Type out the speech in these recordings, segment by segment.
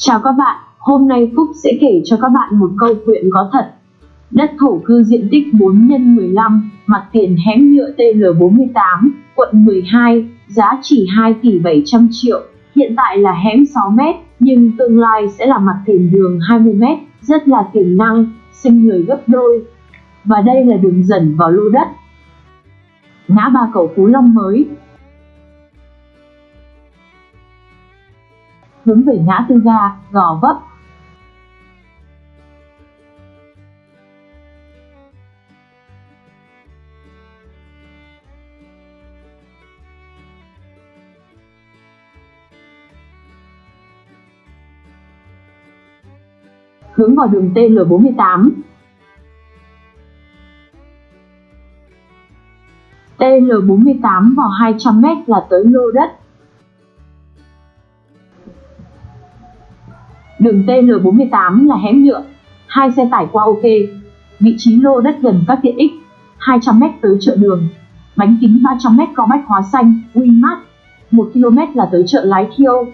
Chào các bạn, hôm nay Phúc sẽ kể cho các bạn một câu chuyện có thật. Đất thổ cư diện tích 4 x 15, mặt tiền hẻm nhựa TL48, quận 12, giá chỉ 2 tỷ 700 triệu. Hiện tại là hẻm 6 m, nhưng tương lai sẽ là mặt tiền đường 20 m, rất là tiềm năng, sinh người gấp đôi. Và đây là đường dẫn vào lô đất. Ngã ba cầu Phú Long mới, hướng về ngã tư ga, Gò Vấp. Hướng vào đường TL48. TL48 vào 200m là tới lô đất Đường TL48 là hẻm nhựa, hai xe tải qua ok. Vị trí lô đất gần các tiện ích, 200m tới chợ đường. Bánh kính 300m có bách hóa xanh, Winmart. 1 km là tới chợ Lái Thiêu.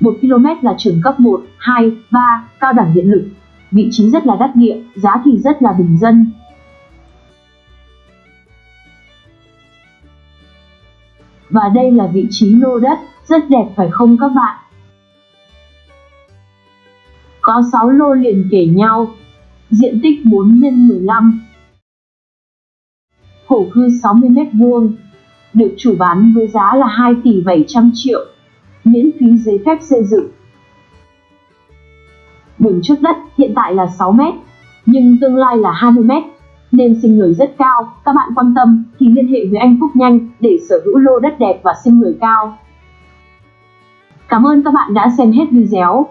1 km là trường cấp 1, 2, 3, cao đẳng điện lực. Vị trí rất là đắt địa, giá thì rất là bình dân. Và đây là vị trí lô đất, rất đẹp phải không các bạn? Có 6 lô liền kể nhau, diện tích 4 x 15. Thổ cư 60 m2, được chủ bán với giá là 2 tỷ 700 triệu, miễn phí giấy phép xây dựng. Đường trước đất hiện tại là 6 m, nhưng tương lai là 20 m, nên sinh lời rất cao. Các bạn quan tâm thì liên hệ với anh Phúc Nhanh để sở hữu lô đất đẹp và sinh lời cao. Cảm ơn các bạn đã xem hết video.